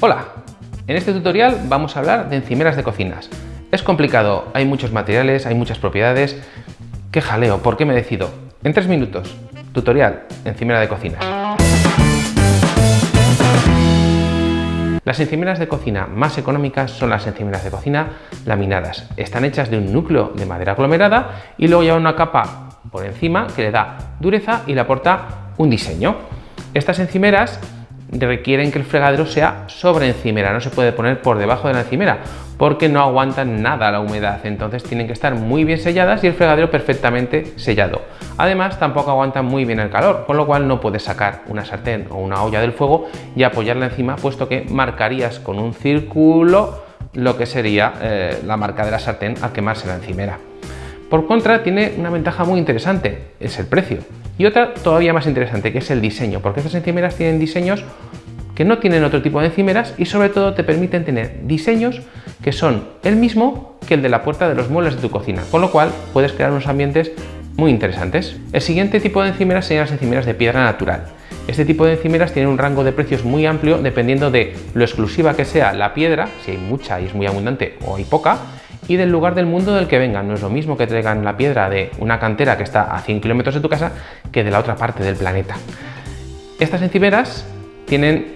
Hola, en este tutorial vamos a hablar de encimeras de cocinas. Es complicado, hay muchos materiales, hay muchas propiedades. ¡Qué jaleo! ¿Por qué me decido? En tres minutos, tutorial, encimera de cocinas. Las encimeras de cocina más económicas son las encimeras de cocina laminadas. Están hechas de un núcleo de madera aglomerada y luego llevan una capa por encima que le da dureza y le aporta un diseño. Estas encimeras requieren que el fregadero sea sobre encimera, no se puede poner por debajo de la encimera porque no aguantan nada la humedad, entonces tienen que estar muy bien selladas y el fregadero perfectamente sellado. Además tampoco aguantan muy bien el calor, con lo cual no puedes sacar una sartén o una olla del fuego y apoyarla encima, puesto que marcarías con un círculo lo que sería eh, la marca de la sartén al quemarse la encimera. Por contra, tiene una ventaja muy interesante, es el precio. Y otra todavía más interesante, que es el diseño, porque estas encimeras tienen diseños que no tienen otro tipo de encimeras y sobre todo te permiten tener diseños que son el mismo que el de la puerta de los muebles de tu cocina, con lo cual puedes crear unos ambientes muy interesantes. El siguiente tipo de encimeras serían las encimeras de piedra natural. Este tipo de encimeras tiene un rango de precios muy amplio dependiendo de lo exclusiva que sea la piedra, si hay mucha y es muy abundante o hay poca, y del lugar del mundo del que vengan. No es lo mismo que traigan la piedra de una cantera que está a 100 kilómetros de tu casa que de la otra parte del planeta. Estas encimeras tienen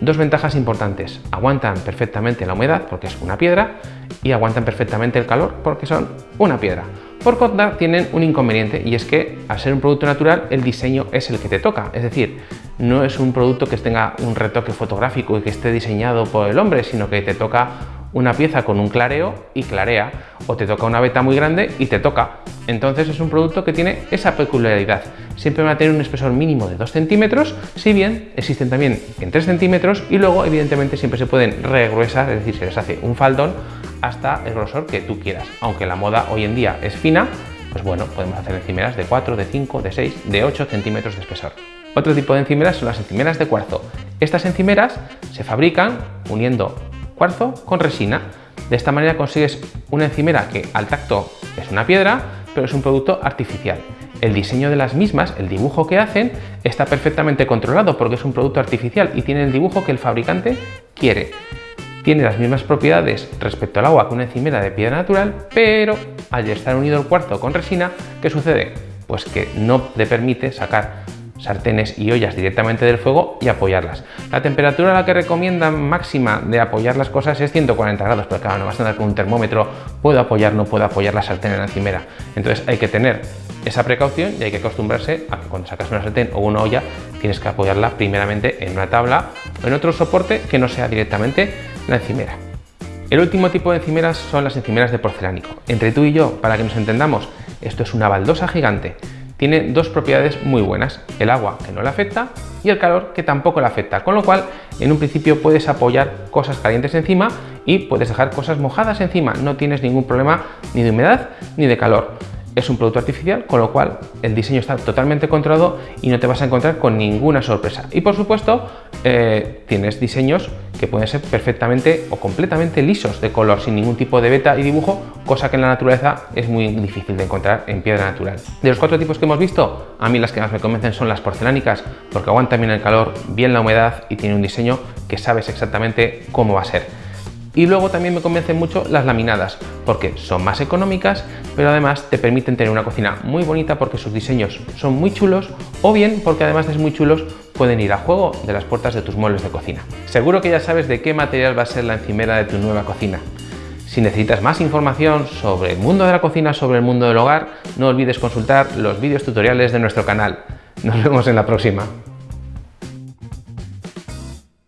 dos ventajas importantes. Aguantan perfectamente la humedad porque es una piedra y aguantan perfectamente el calor porque son una piedra. Por contra, tienen un inconveniente y es que al ser un producto natural el diseño es el que te toca. Es decir, no es un producto que tenga un retoque fotográfico y que esté diseñado por el hombre, sino que te toca una pieza con un clareo y clarea, o te toca una veta muy grande y te toca. Entonces es un producto que tiene esa peculiaridad. Siempre va a tener un espesor mínimo de 2 centímetros, si bien existen también en 3 centímetros y luego evidentemente siempre se pueden regruesar, es decir, se les hace un faldón hasta el grosor que tú quieras. Aunque la moda hoy en día es fina, pues bueno, podemos hacer encimeras de 4, de 5, de 6, de 8 centímetros de espesor. Otro tipo de encimeras son las encimeras de cuarzo. Estas encimeras se fabrican uniendo cuarzo con resina. De esta manera consigues una encimera que al tacto es una piedra, pero es un producto artificial. El diseño de las mismas, el dibujo que hacen, está perfectamente controlado porque es un producto artificial y tiene el dibujo que el fabricante quiere. Tiene las mismas propiedades respecto al agua que una encimera de piedra natural, pero al estar unido el cuarzo con resina, ¿qué sucede? Pues que no te permite sacar sartenes y ollas directamente del fuego y apoyarlas. La temperatura a la que recomiendan máxima de apoyar las cosas es 140 grados, pero claro, no vas a andar con un termómetro, puedo apoyar, no puedo apoyar la sartén en la encimera. Entonces hay que tener esa precaución y hay que acostumbrarse a que cuando sacas una sartén o una olla tienes que apoyarla primeramente en una tabla o en otro soporte que no sea directamente la encimera. El último tipo de encimeras son las encimeras de porcelánico. Entre tú y yo, para que nos entendamos, esto es una baldosa gigante tiene dos propiedades muy buenas, el agua que no le afecta y el calor que tampoco le afecta, con lo cual en un principio puedes apoyar cosas calientes encima y puedes dejar cosas mojadas encima, no tienes ningún problema ni de humedad ni de calor es un producto artificial, con lo cual el diseño está totalmente controlado y no te vas a encontrar con ninguna sorpresa. Y por supuesto, eh, tienes diseños que pueden ser perfectamente o completamente lisos de color, sin ningún tipo de beta y dibujo, cosa que en la naturaleza es muy difícil de encontrar en piedra natural. De los cuatro tipos que hemos visto, a mí las que más me convencen son las porcelánicas, porque aguantan bien el calor, bien la humedad y tienen un diseño que sabes exactamente cómo va a ser. Y luego también me convencen mucho las laminadas, porque son más económicas, pero además te permiten tener una cocina muy bonita porque sus diseños son muy chulos, o bien porque además de muy chulos, pueden ir a juego de las puertas de tus muebles de cocina. Seguro que ya sabes de qué material va a ser la encimera de tu nueva cocina. Si necesitas más información sobre el mundo de la cocina, sobre el mundo del hogar, no olvides consultar los vídeos tutoriales de nuestro canal. Nos vemos en la próxima.